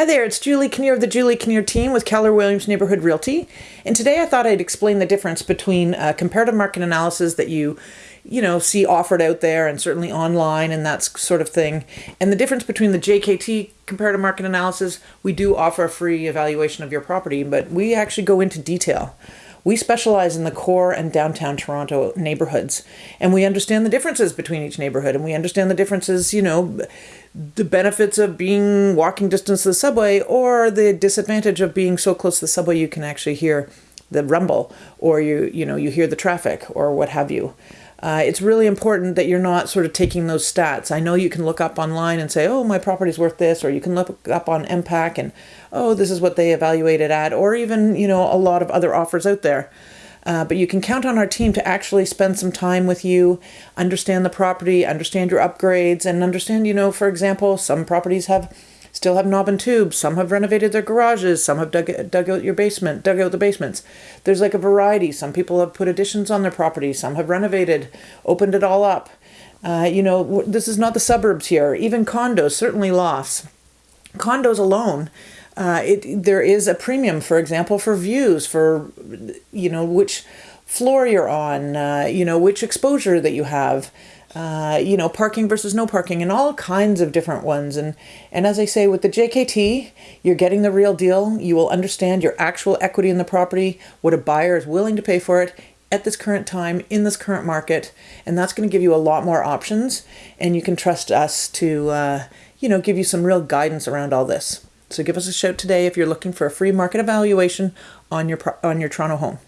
Hi there, it's Julie Kinnear of the Julie Kinnear team with Keller Williams Neighborhood Realty. And today I thought I'd explain the difference between uh, comparative market analysis that you you know see offered out there and certainly online and that sort of thing and the difference between the JKT comparative market analysis we do offer a free evaluation of your property but we actually go into detail we specialize in the core and downtown Toronto neighborhoods, and we understand the differences between each neighborhood, and we understand the differences, you know, the benefits of being walking distance to the subway or the disadvantage of being so close to the subway you can actually hear the rumble or you you know you hear the traffic or what have you. Uh, it's really important that you're not sort of taking those stats. I know you can look up online and say, oh, my property's worth this, or you can look up on MPAC and, oh, this is what they evaluated at, or even, you know, a lot of other offers out there. Uh, but you can count on our team to actually spend some time with you, understand the property, understand your upgrades, and understand, you know, for example, some properties have still have knob and tubes. Some have renovated their garages. Some have dug, dug out your basement, dug out the basements. There's like a variety. Some people have put additions on their property. Some have renovated, opened it all up. Uh, you know, this is not the suburbs here. Even condos, certainly lofts. Condos alone, uh, it there is a premium, for example, for views, for you know which floor you're on, uh, you know which exposure that you have uh, you know, parking versus no parking and all kinds of different ones. And, and as I say, with the JKT, you're getting the real deal. You will understand your actual equity in the property, what a buyer is willing to pay for it at this current time in this current market. And that's going to give you a lot more options. And you can trust us to, uh, you know, give you some real guidance around all this. So give us a shout today if you're looking for a free market evaluation on your, on your Toronto home.